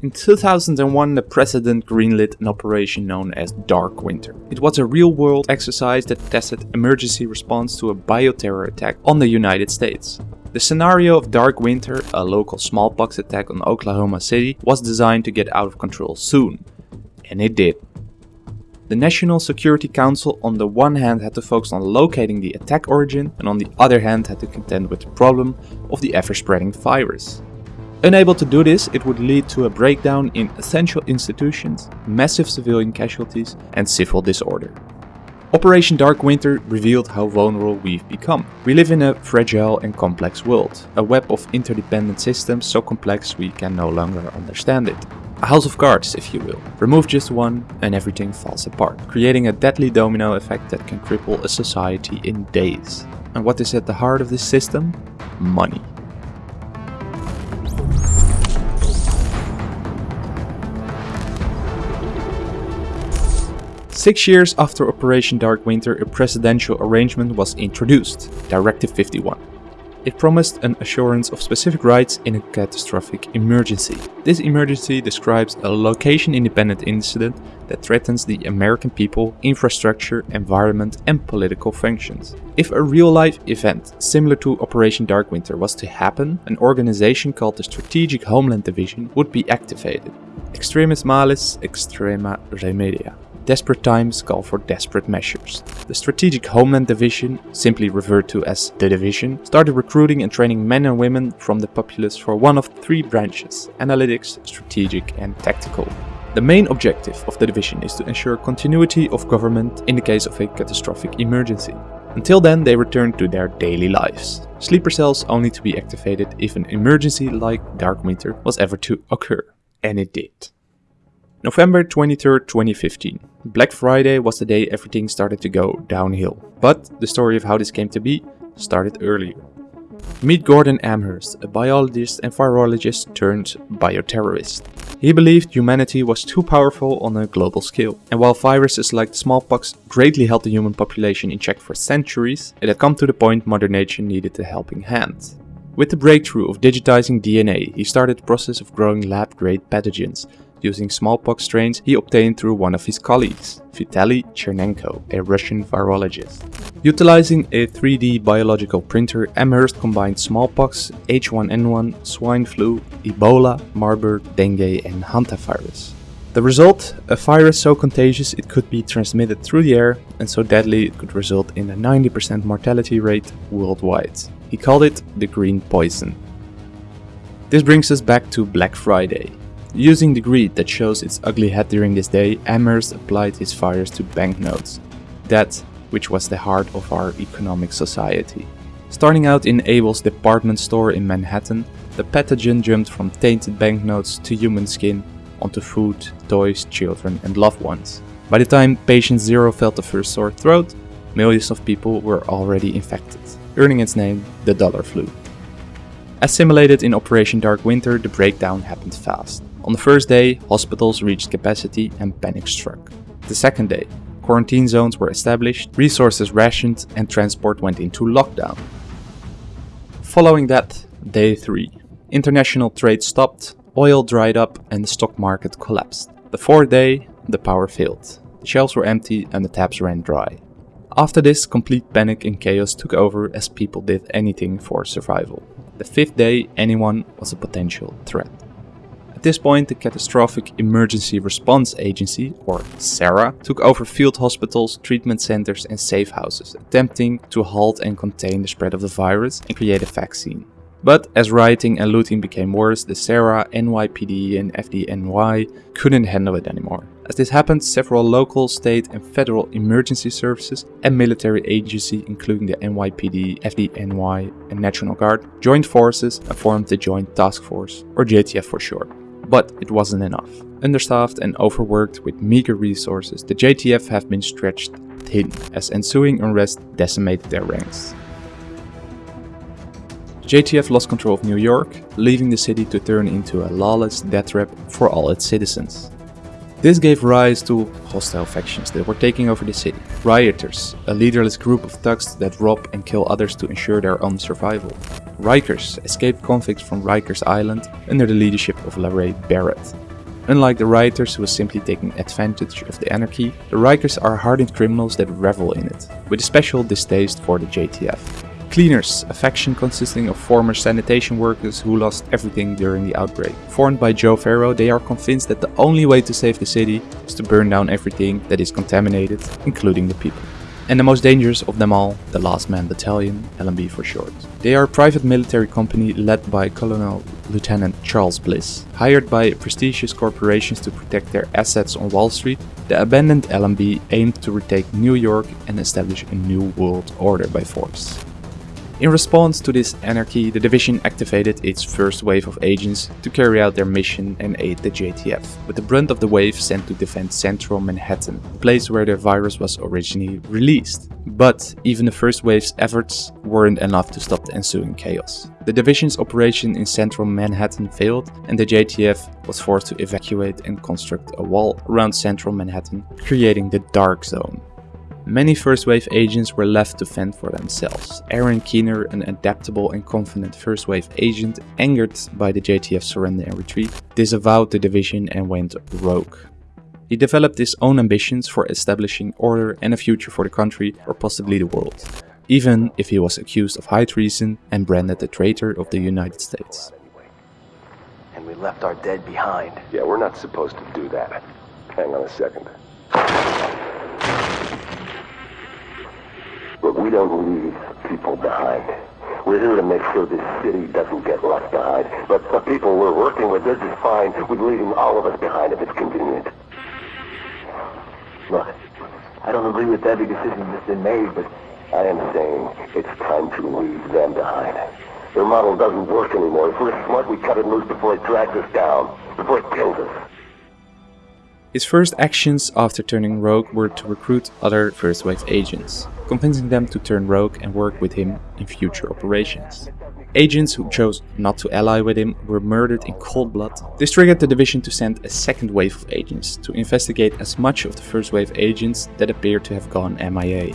In 2001, the president greenlit an operation known as Dark Winter. It was a real-world exercise that tested emergency response to a bioterror attack on the United States. The scenario of Dark Winter, a local smallpox attack on Oklahoma City, was designed to get out of control soon. And it did. The National Security Council on the one hand had to focus on locating the attack origin and on the other hand had to contend with the problem of the ever-spreading virus. Unable to do this, it would lead to a breakdown in essential institutions, massive civilian casualties and civil disorder. Operation Dark Winter revealed how vulnerable we've become. We live in a fragile and complex world, a web of interdependent systems so complex we can no longer understand it. A house of cards, if you will. Remove just one and everything falls apart, creating a deadly domino effect that can cripple a society in days. And what is at the heart of this system? Money. Six years after Operation Dark Winter, a presidential arrangement was introduced, Directive 51. It promised an assurance of specific rights in a catastrophic emergency. This emergency describes a location-independent incident that threatens the American people, infrastructure, environment and political functions. If a real-life event similar to Operation Dark Winter was to happen, an organization called the Strategic Homeland Division would be activated. Extremis malis, extrema remedia. Desperate times call for desperate measures. The Strategic Homeland Division, simply referred to as the Division, started recruiting and training men and women from the populace for one of three branches, analytics, strategic and tactical. The main objective of the division is to ensure continuity of government in the case of a catastrophic emergency. Until then they return to their daily lives. Sleeper cells only to be activated if an emergency like Dark Winter was ever to occur. And it did. November 23, 2015. Black Friday was the day everything started to go downhill. But the story of how this came to be started earlier. Meet Gordon Amherst, a biologist and virologist turned bioterrorist. He believed humanity was too powerful on a global scale, and while viruses like smallpox greatly held the human population in check for centuries, it had come to the point Mother Nature needed a helping hand. With the breakthrough of digitizing DNA, he started the process of growing lab-grade pathogens using smallpox strains he obtained through one of his colleagues, Vitaly Chernenko, a Russian virologist. Utilizing a 3D biological printer, Amherst combined smallpox, H1N1, swine flu, Ebola, Marburg, dengue and hantavirus. The result? A virus so contagious it could be transmitted through the air and so deadly it could result in a 90% mortality rate worldwide. He called it the green poison. This brings us back to Black Friday. Using the greed that shows its ugly head during this day, Amherst applied his fires to banknotes. That which was the heart of our economic society. Starting out in Abel's department store in Manhattan, the pathogen jumped from tainted banknotes to human skin onto food, toys, children and loved ones. By the time patient zero felt the first sore throat, millions of people were already infected, earning its name the dollar flu. As simulated in Operation Dark Winter, the breakdown happened fast. On the first day, hospitals reached capacity and panic struck. The second day, quarantine zones were established, resources rationed and transport went into lockdown. Following that, day 3. International trade stopped, oil dried up and the stock market collapsed. The fourth day, the power failed. The shelves were empty and the taps ran dry. After this, complete panic and chaos took over as people did anything for survival. The fifth day, anyone was a potential threat. At this point, the Catastrophic Emergency Response Agency, or CERA, took over field hospitals, treatment centers and safe houses, attempting to halt and contain the spread of the virus and create a vaccine. But as rioting and looting became worse, the CERA, NYPD and FDNY couldn't handle it anymore. As this happened, several local, state and federal emergency services and military agencies including the NYPD, FDNY and National Guard joined forces and formed the Joint Task Force, or JTF for short. But it wasn't enough. Understaffed and overworked with meager resources, the JTF have been stretched thin as ensuing unrest decimated their ranks. JTF lost control of New York, leaving the city to turn into a lawless death trap for all its citizens. This gave rise to hostile factions that were taking over the city. Rioters, a leaderless group of thugs that rob and kill others to ensure their own survival. Rikers, escaped convicts from Rikers Island under the leadership of LaRae Barrett. Unlike the rioters who were simply taking advantage of the anarchy, the Rikers are hardened criminals that revel in it, with a special distaste for the JTF. Cleaners, a faction consisting of former sanitation workers who lost everything during the outbreak. Formed by Joe Ferro, they are convinced that the only way to save the city is to burn down everything that is contaminated, including the people and the most dangerous of them all, the Last Man Battalion, LMB for short. They are a private military company led by Colonel Lieutenant Charles Bliss. Hired by prestigious corporations to protect their assets on Wall Street, the abandoned LMB aimed to retake New York and establish a new world order by force. In response to this anarchy, the division activated its first wave of agents to carry out their mission and aid the JTF, with the brunt of the wave sent to defend central Manhattan, the place where the virus was originally released. But even the first wave's efforts weren't enough to stop the ensuing chaos. The division's operation in central Manhattan failed and the JTF was forced to evacuate and construct a wall around central Manhattan, creating the Dark Zone. Many first wave agents were left to fend for themselves. Aaron Keener, an adaptable and confident first wave agent, angered by the JTF surrender and retreat, disavowed the division and went rogue. He developed his own ambitions for establishing order and a future for the country or possibly the world, even if he was accused of high treason and branded the traitor of the United States. And we left our dead behind. Yeah, we're not supposed to do that. Hang on a second. We don't leave people behind. We're here to make sure this city doesn't get left behind. But the people we're working with, they're just fine with leaving all of us behind if it's convenient. Look, I don't agree with every decision that's been made, but I am saying it's time to leave them behind. Their model doesn't work anymore. If we're smart, we cut it loose before it drags us down, before it kills us. His first actions after turning rogue were to recruit other First Wave agents, convincing them to turn rogue and work with him in future operations. Agents who chose not to ally with him were murdered in cold blood. This triggered the division to send a second wave of agents to investigate as much of the first wave agents that appeared to have gone MIA.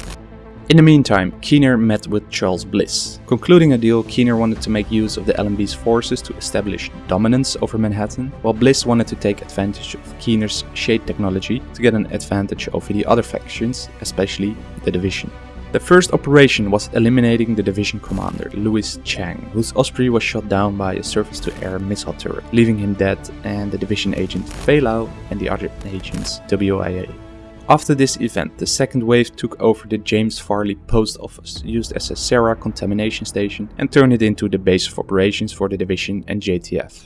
In the meantime, Keener met with Charles Bliss. Concluding a deal, Keener wanted to make use of the LMB's forces to establish dominance over Manhattan, while Bliss wanted to take advantage of Keener's shade technology to get an advantage over the other factions, especially the Division. The first operation was eliminating the division commander, Louis Chang, whose Osprey was shot down by a surface-to-air missile turret, leaving him dead and the division agent Faye Lau and the other agents WIA. After this event, the second wave took over the James Farley post office, used as a CERA contamination station, and turned it into the base of operations for the division and JTF.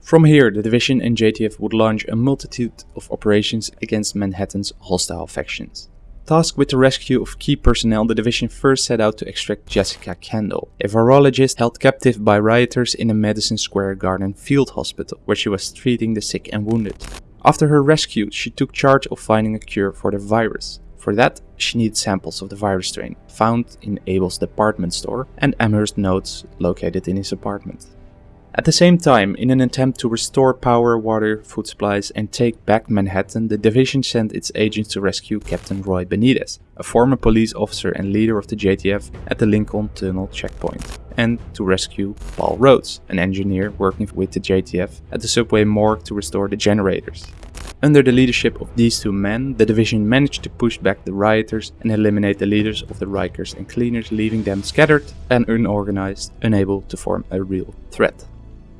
From here, the division and JTF would launch a multitude of operations against Manhattan's hostile factions. Tasked with the rescue of key personnel, the division first set out to extract Jessica Kandel, a virologist held captive by rioters in a Madison Square Garden field hospital, where she was treating the sick and wounded. After her rescue, she took charge of finding a cure for the virus. For that, she needed samples of the virus strain found in Abel's department store and Amherst notes located in his apartment. At the same time, in an attempt to restore power, water, food supplies, and take back Manhattan, the division sent its agents to rescue Captain Roy Benitez, a former police officer and leader of the JTF at the Lincoln Tunnel checkpoint, and to rescue Paul Rhodes, an engineer working with the JTF at the subway morgue to restore the generators. Under the leadership of these two men, the division managed to push back the rioters and eliminate the leaders of the Rikers and Cleaners, leaving them scattered and unorganized, unable to form a real threat.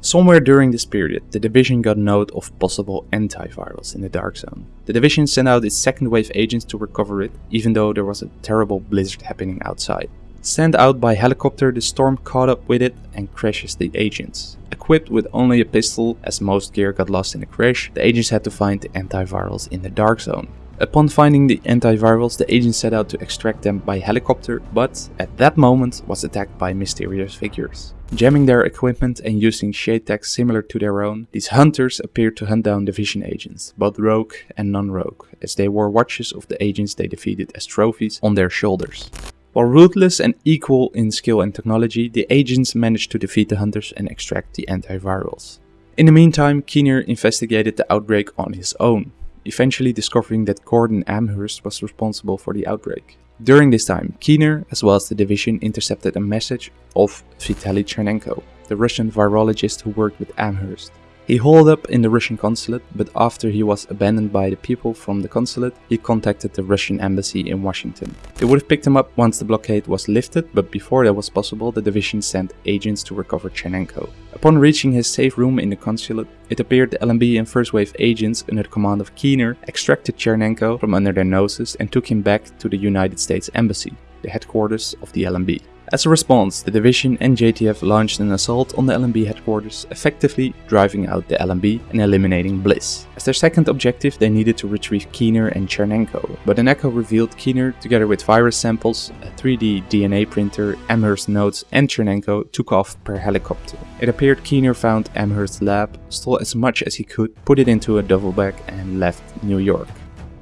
Somewhere during this period, the division got note of possible antivirals in the Dark Zone. The division sent out its second wave agents to recover it, even though there was a terrible blizzard happening outside. Sent out by helicopter, the storm caught up with it and crashes the agents. Equipped with only a pistol, as most gear got lost in the crash, the agents had to find the antivirals in the Dark Zone. Upon finding the antivirals, the agents set out to extract them by helicopter, but at that moment was attacked by mysterious figures. Jamming their equipment and using shade similar to their own, these hunters appeared to hunt down division agents, both rogue and non-rogue, as they wore watches of the agents they defeated as trophies on their shoulders. While ruthless and equal in skill and technology, the agents managed to defeat the hunters and extract the antivirals. In the meantime, Keener investigated the outbreak on his own, eventually discovering that Gordon Amherst was responsible for the outbreak. During this time, Keener, as well as the division, intercepted a message of Vitaly Chernenko, the Russian virologist who worked with Amherst. He holed up in the Russian consulate, but after he was abandoned by the people from the consulate, he contacted the Russian embassy in Washington. They would have picked him up once the blockade was lifted, but before that was possible, the division sent agents to recover Chernenko. Upon reaching his safe room in the consulate, it appeared the LMB and first wave agents under the command of Keener extracted Chernenko from under their noses and took him back to the United States Embassy, the headquarters of the LMB. As a response, the division and JTF launched an assault on the LMB headquarters, effectively driving out the LMB and eliminating Bliss. As their second objective, they needed to retrieve Keener and Chernenko, but an echo revealed Keener, together with virus samples, a 3D DNA printer, Amherst notes and Chernenko took off per helicopter. It appeared Keener found Amherst's lab, stole as much as he could, put it into a duffel bag and left New York.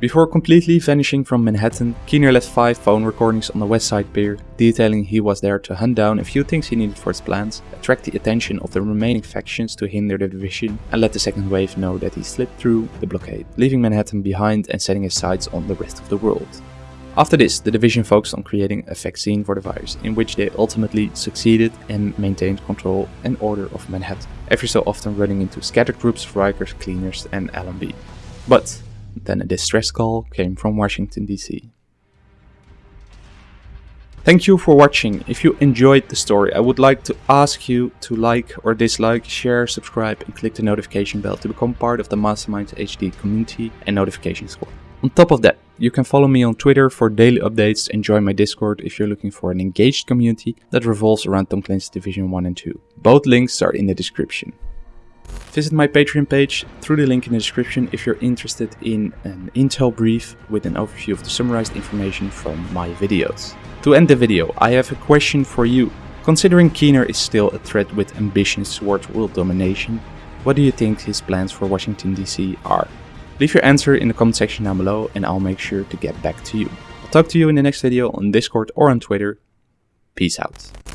Before completely vanishing from Manhattan, Keener left five phone recordings on the West Side Pier, detailing he was there to hunt down a few things he needed for his plans, attract the attention of the remaining factions to hinder the division, and let the second wave know that he slipped through the blockade, leaving Manhattan behind and setting his sights on the rest of the world. After this, the division focused on creating a vaccine for the virus, in which they ultimately succeeded and maintained control and order of Manhattan, every so often running into scattered groups of Rikers, cleaners and LMB. But then a distress call came from Washington DC. Thank you for watching. If you enjoyed the story, I would like to ask you to like or dislike, share, subscribe and click the notification bell to become part of the Mastermind HD community and notification squad. On top of that, you can follow me on Twitter for daily updates and join my Discord if you're looking for an engaged community that revolves around Tom Clancy's Division 1 and 2. Both links are in the description. Visit my Patreon page through the link in the description if you're interested in an intel brief with an overview of the summarized information from my videos. To end the video, I have a question for you. Considering Keener is still a threat with ambitions towards world domination, what do you think his plans for Washington DC are? Leave your answer in the comment section down below and I'll make sure to get back to you. I'll talk to you in the next video on Discord or on Twitter. Peace out.